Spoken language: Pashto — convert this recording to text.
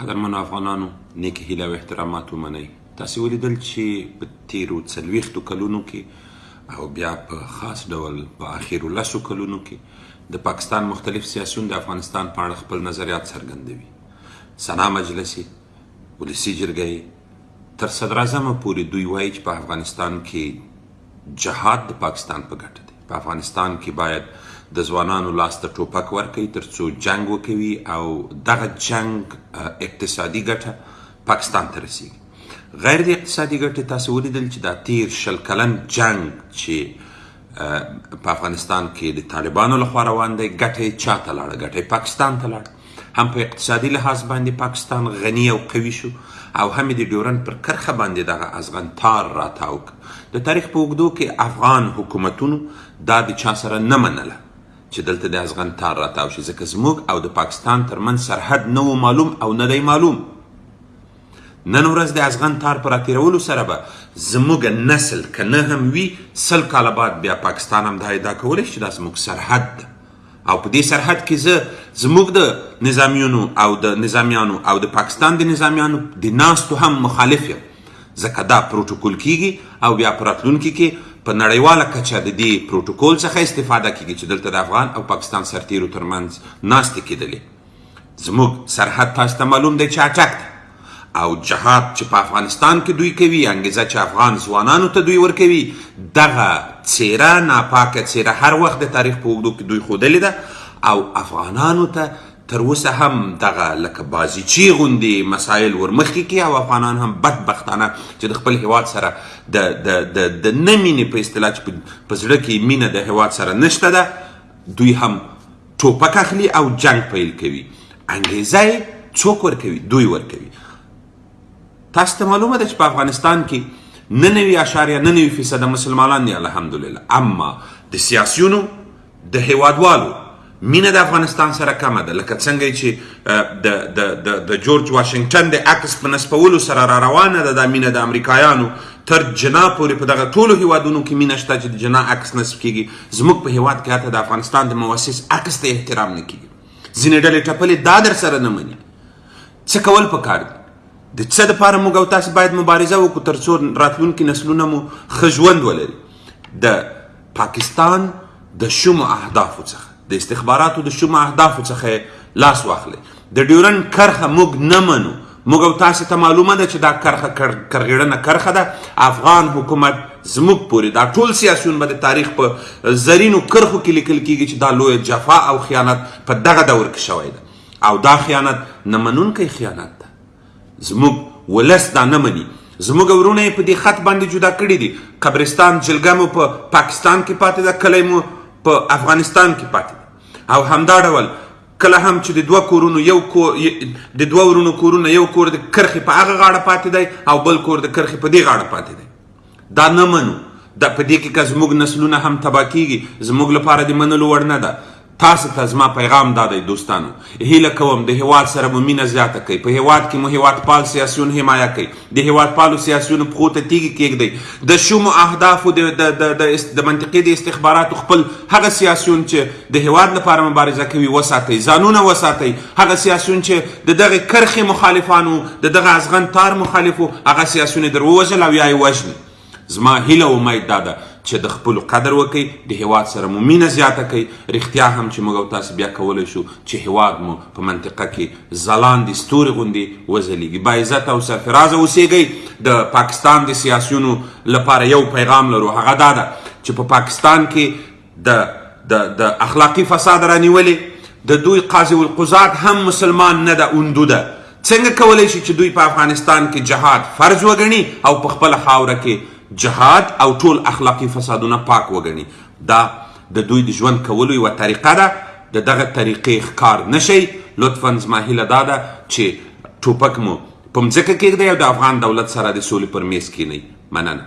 قدرمنو افغانانو نیک هیله او احترامات ومنئ تاسو ولیدل چې په تیرو څلويختو کلونو کې او بیا په خاص ډول په اخیرو لسو کلونو کې د پاکستان مختلف سیاسون د افغانستان په اړه خپل نظریات څرګندوي سنا مجلس ولسی جرګه تر صدر اعظم پورې دوی وایي چې په افغانستان کې جهاد د پاکستان په ګټه دی په افغانستان کې باید د ځوانانو لاس ته ټوپک ورکړي ترڅو جنګ وکوي او دغه جنګ اقتصادي ګټه پاکستان ته رسیږي غیر د اقتصادي ګټې تاسو ولیدل چې دا تیر شل کلن جنګ چې په افغانستان کې د طالبانو لخوا روان دی ګټه یې چا ته لاړه ګټه یې پاکستان ته لاړه هم په اقتصادي لحاظ باندې پاکستان غني او قوي شو او هم د ډیورنډ پر کرښه باندې دغه ازغن تار راتاو ک د تاریخ په اوږدو کې افغان حکومتونو دا د چا سره نه منله چې دلته د ازغن تار راتاو شي ځکه زموږ او د پاکستان ترمن سرحد نه و معلوم او نه دی معلوم نن ورځ د ازغن تار پر اتیرولو سره به زموږ نسل کنه هم وی سل کال بعد بیا پاکستان هم دا ادعا کولی چې دا زموږ سرحد ده او په دې سرحد کې زه زموږ د نظامیونو او د نظامیانو او د پاکستان د نظامیانو د ناستو هم مخالف یم ځکه دا پروتوکول کیږي او بیا په راتلونکي کې په نړیواله کچه د دې پروتوکول څخه استفاده کیږي چې دلته د افغان او پاکستان سرتیرو ترمنځ ناستې کېدلې زموږ سرحد تاسو ته معلوم دی چې اټک ده او جهاد چې په افغانستان کې دوی کوي انګیزه چې افغان ځوانانو ته دوی ورکوي دغه څیره ناپاکه څیره هر وخت د تاریخ په اوږدو کې دوی ښودلې ده او افغانانو ته تر اوسه هم دغه لکه بازیچی غوندي مسایل ورمخکې کی او افغانان هم بدبختانه چې د خپل هیواد سره د د د د نه مینې په اصطلاح چې په زړه کې مینه د هیواد سره نشته ده دوی هم ټوپک اخلي او جنګ پیل کوي انګیزه څوک ورکوي دوی ورکوي تاسو ته معلومه ده چې په افغانستان کې نه نوي اشاریه نه نوي فیصده مسلمانان دي الحمدلله اما د سیاسیونو د هیوادوالو مینه د افغانستان سره کمه ده لکه څنګه چې د د د د جورج واشنگټن د عکس په نسبولو سره را روانه ده دا مینه د امریکایانو تر جنا پورې په دغه ټولو هیوادونو کې مینه شته چې د جنا عکس نسب کیږي زموږ په هیواد کې حتی د افغانستان د موسس عکس ته احترام نه کیږي ځینې ډلې ټپلې دا در سره نه مني څه کول پکار دي د څه لپاره موږ او تاسو باید مبارزه وکړو ترڅو راتلونکي نسلونه مو ښه ژوند ولري د پاکستان د شومو اهدافو څخه د استخباراتو د شومو اهدافو څخه لاس واخلئ د ډیورن کرخه موږ نه منو موږ او تاسو ته معلومه ده چې دا کرخه کرغیړنه کرخه ده افغان حکومت زموږ پورې دا ټول سیاسيون به د تاریخ په زرینو کرخو کې لیکل کیږي چې دا لوی جفا او خیانت په دغه دور کې شوی ده او دا خیانت نه منونکی خیانت ده زموږ ولس دا نه مني زموږ ورونه په دې خط باندې جدا کړی دي قبرستان جلګه مو په پاکستان کې پاتې ده کلی مو په افغانستان کې پاتې ده او همدا ډول کله هم چې د دوه کورونو یو کور د دوه ورونو کورونه یو کور د کرخې په هغه غاړه پاتې دی او بل کور د کرخې په دې غاړه پاتې دی دا نه منو دا په دې کې که زموږ نسلونه هم تبا کیږي زموږ لپاره د منلو وړ نه ده تاسو ته زما پیغام دا دی دوستانو هیله کوم د هیواد سره مو مینه زیاته کړئ په هیواد کې مو هیوادپال سیاسیون حمایه کړئ د هېوادپالو سیاسیونو پښو ته تیږې کېږدئ. د شومو اهدافو د د د د د منطقې د استخباراتو خپل هغه سیاسیون چې د هېواد لپاره مبارزه کوي وساتئ، ځانونه وساتئ، هغه سیاسیون چې د دغې کرښې مخالفان وو، د دغه ازغن تار مخالف وو، هغه سیاسیون یې در ووژل او یا یې وژني. زما هیله او امید دا ده چې د خپلو قدر وکړئ د هیواد سره مو مینه زیاته کړئ رښتیا هم چې موږ او تاسو بیا کولی شو چې هیواد مو په منطقه کې ځلاندې ستوري غوندې وځلیږي باعزت او سرفرازه اوسیږئ د پاکستان د سیاسیونو لپاره یو پیغام لرو هغه دا ده چې په پاکستان کې د د د اخلاقی فساد رانیولې د دوی قاضي القضات هم مسلمان نه ده اوندو ده څنګه کولای شي چې دوی په افغانستان کې جهاد فرض وګڼي او په خپل خاوره کې جهاد او ټول اخلاقی فسادونه پاک وګڼي دا د دوی د ژوند کولو یو طریقه ده د دغه طریقې ښکار نشي لطفا زما هیله دا ده چې ټوپک مو په مځکه کېږدئ او د افغان دولت سره د سولې پر میز کینئ مننه